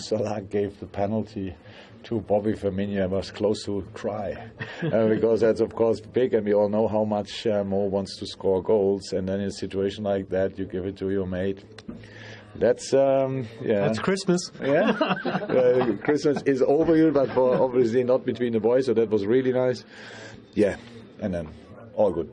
Salah gave the penalty to Bobby Firmino. I was close to cry uh, because that's of course big, and we all know how much uh, Mo wants to score goals. And then in a situation like that, you give it to your mate. That's um, yeah. That's Christmas. Yeah, uh, Christmas is over here, but obviously not between the boys. So that was really nice. Yeah, and then all good.